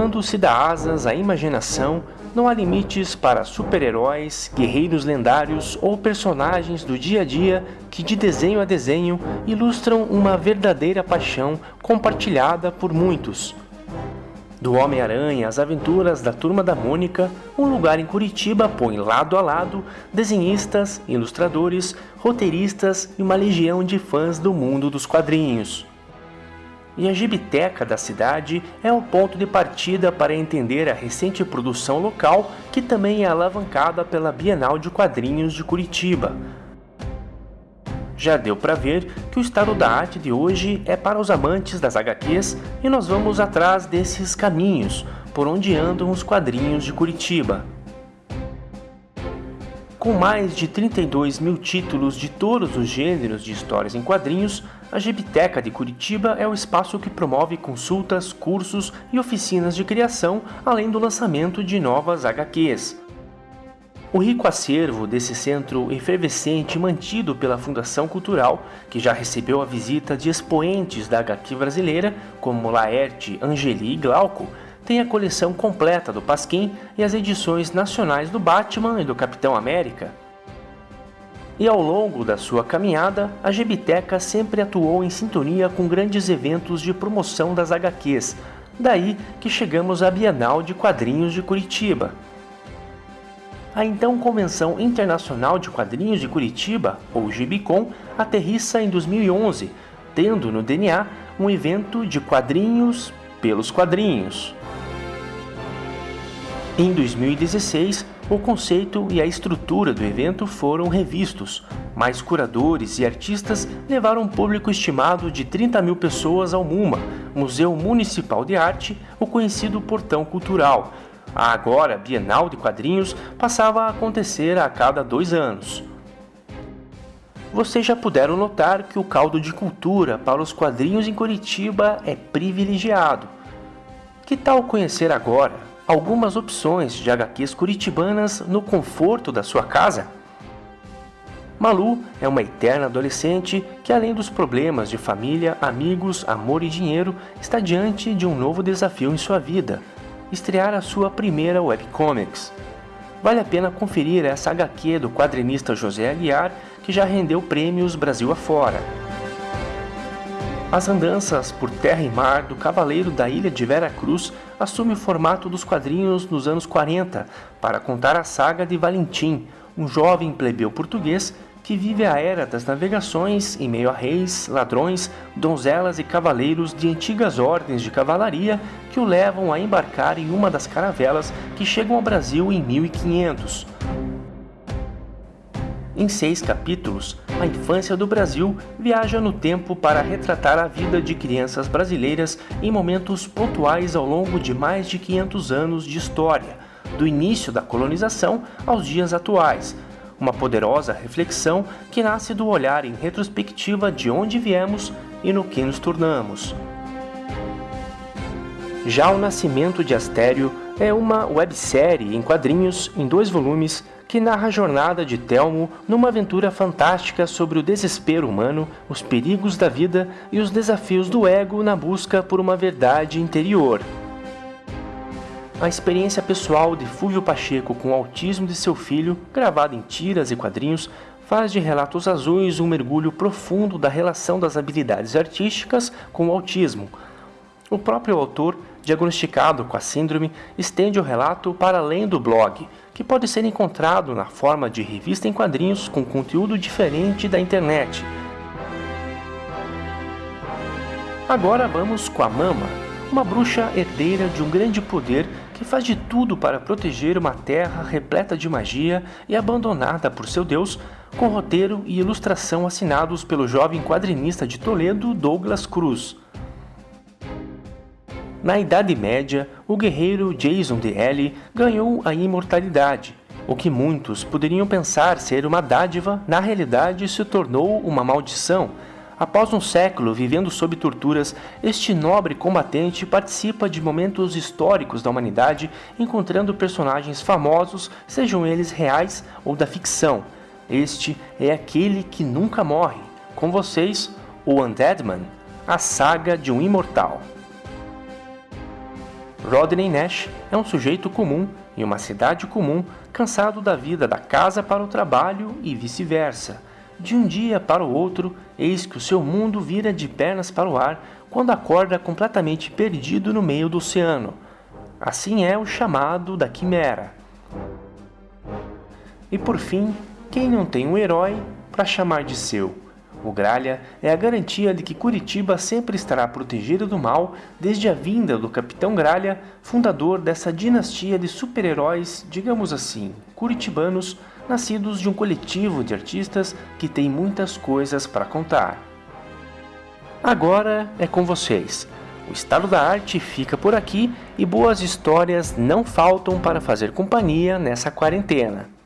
Quando se dá asas à imaginação, não há limites para super-heróis, guerreiros lendários ou personagens do dia a dia que, de desenho a desenho, ilustram uma verdadeira paixão compartilhada por muitos. Do Homem-Aranha às aventuras da Turma da Mônica, um lugar em Curitiba põe lado a lado desenhistas, ilustradores, roteiristas e uma legião de fãs do mundo dos quadrinhos. E a Gibiteca da cidade é o ponto de partida para entender a recente produção local, que também é alavancada pela Bienal de Quadrinhos de Curitiba, já deu para ver que o estado da arte de hoje é para os amantes das HQs e nós vamos atrás desses caminhos por onde andam os quadrinhos de Curitiba. Com mais de 32 mil títulos de todos os gêneros de histórias em quadrinhos, a Gibiteca de Curitiba é o espaço que promove consultas, cursos e oficinas de criação, além do lançamento de novas HQs. O rico acervo desse centro efervescente mantido pela Fundação Cultural, que já recebeu a visita de expoentes da HQ brasileira, como Laerte, Angeli e Glauco, tem a coleção completa do Pasquim e as edições nacionais do Batman e do Capitão América. E ao longo da sua caminhada, a Gebiteca sempre atuou em sintonia com grandes eventos de promoção das HQs, daí que chegamos à Bienal de Quadrinhos de Curitiba, a então Convenção Internacional de Quadrinhos de Curitiba, ou Gibicon, aterrissa em 2011, tendo no DNA um evento de quadrinhos pelos quadrinhos. Em 2016, o conceito e a estrutura do evento foram revistos. Mais curadores e artistas levaram um público estimado de 30 mil pessoas ao MUMA, Museu Municipal de Arte, o conhecido Portão Cultural, a agora Bienal de Quadrinhos passava a acontecer a cada dois anos. Vocês já puderam notar que o caldo de cultura para os quadrinhos em Curitiba é privilegiado. Que tal conhecer agora algumas opções de HQs curitibanas no conforto da sua casa? Malu é uma eterna adolescente que, além dos problemas de família, amigos, amor e dinheiro, está diante de um novo desafio em sua vida estrear a sua primeira webcomics. Vale a pena conferir essa HQ do quadrinista José Aguiar, que já rendeu prêmios Brasil afora. As andanças por terra e mar do Cavaleiro da Ilha de Vera Cruz assume o formato dos quadrinhos nos anos 40 para contar a saga de Valentim, um jovem plebeu português que vive a era das navegações em meio a reis, ladrões, donzelas e cavaleiros de antigas ordens de cavalaria que o levam a embarcar em uma das caravelas que chegam ao Brasil em 1500. Em seis capítulos, a infância do Brasil viaja no tempo para retratar a vida de crianças brasileiras em momentos pontuais ao longo de mais de 500 anos de história, do início da colonização aos dias atuais, uma poderosa reflexão que nasce do olhar em retrospectiva de onde viemos e no que nos tornamos. Já O Nascimento de Astério é uma websérie em quadrinhos em dois volumes que narra a jornada de Telmo numa aventura fantástica sobre o desespero humano, os perigos da vida e os desafios do ego na busca por uma verdade interior. A experiência pessoal de Fúvio Pacheco com o autismo de seu filho, gravada em tiras e quadrinhos, faz de Relatos Azuis um mergulho profundo da relação das habilidades artísticas com o autismo. O próprio autor, diagnosticado com a síndrome, estende o relato para além do blog, que pode ser encontrado na forma de revista em quadrinhos com conteúdo diferente da internet. Agora vamos com a Mama, uma bruxa herdeira de um grande poder que faz de tudo para proteger uma terra repleta de magia e abandonada por seu deus, com roteiro e ilustração assinados pelo jovem quadrinista de Toledo Douglas Cruz. Na Idade Média, o guerreiro Jason D.L. ganhou a imortalidade. O que muitos poderiam pensar ser uma dádiva, na realidade se tornou uma maldição, Após um século vivendo sob torturas, este nobre combatente participa de momentos históricos da humanidade, encontrando personagens famosos, sejam eles reais ou da ficção. Este é aquele que nunca morre. Com vocês, o Undead Man, a saga de um imortal. Rodney Nash é um sujeito comum em uma cidade comum, cansado da vida da casa para o trabalho e vice-versa. De um dia para o outro, eis que o seu mundo vira de pernas para o ar quando acorda completamente perdido no meio do oceano. Assim é o chamado da quimera. E por fim, quem não tem um herói para chamar de seu? O Gralha é a garantia de que Curitiba sempre estará protegida do mal desde a vinda do Capitão Gralha, fundador dessa dinastia de super-heróis, digamos assim, curitibanos, nascidos de um coletivo de artistas que tem muitas coisas para contar. Agora é com vocês. O Estado da Arte fica por aqui e boas histórias não faltam para fazer companhia nessa quarentena.